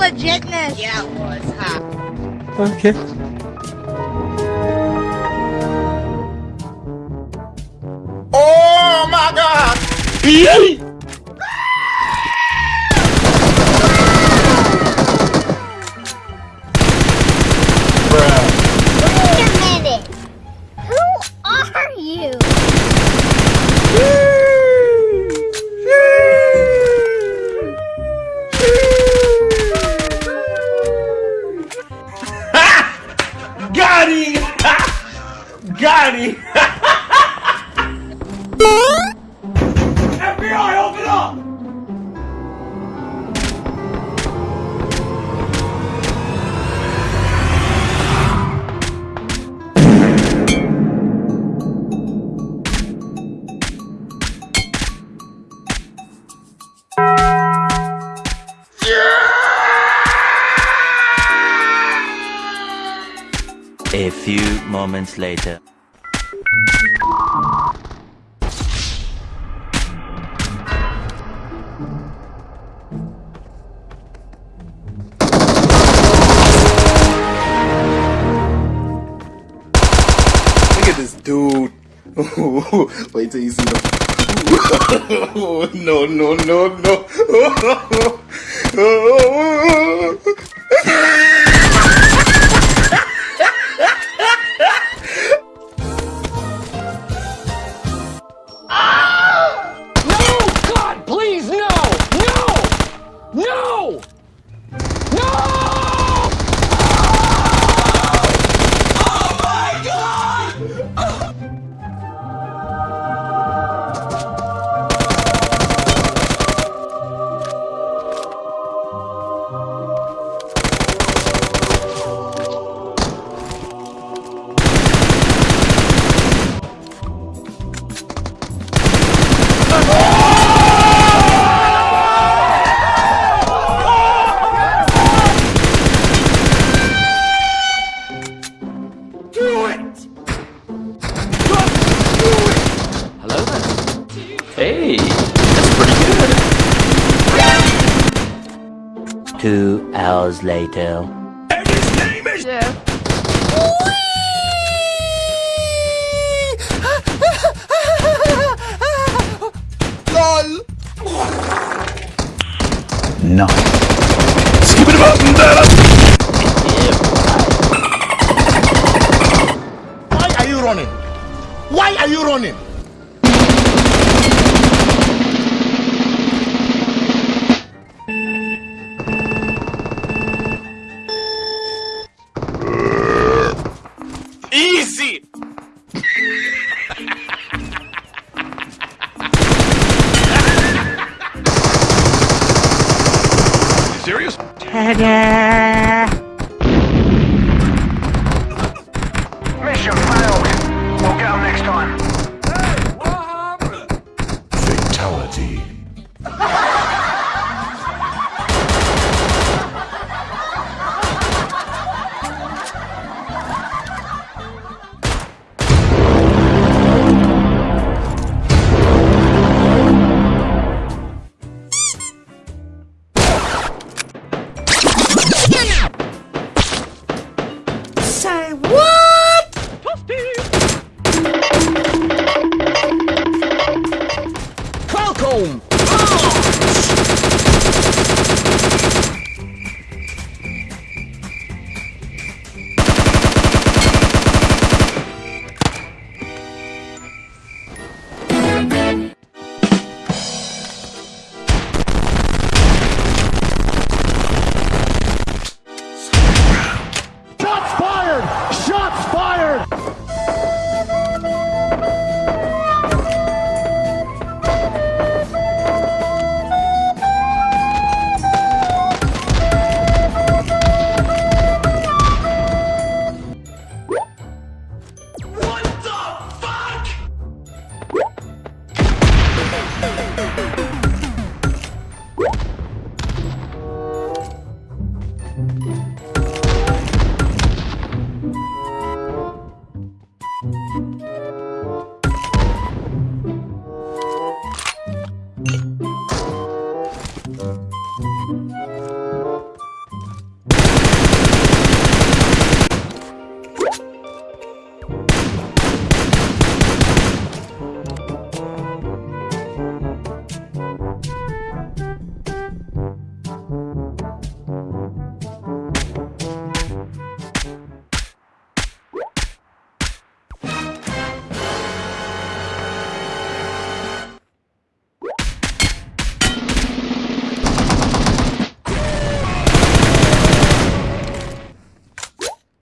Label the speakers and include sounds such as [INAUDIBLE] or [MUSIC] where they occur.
Speaker 1: legitness.
Speaker 2: Yeah, it was, huh?
Speaker 3: Okay.
Speaker 4: Oh my god! Got! [LAUGHS] FBI, open up!
Speaker 5: A few moments later.
Speaker 4: Look at this dude. [LAUGHS] Wait till you see the. [LAUGHS] no, no, no, no. [LAUGHS]
Speaker 3: Hey, that's pretty good.
Speaker 5: Two hours later.
Speaker 4: And his name is. LOL!
Speaker 3: No.
Speaker 4: Skip it button, Why are you running? Why are you running?
Speaker 6: Mission
Speaker 1: what?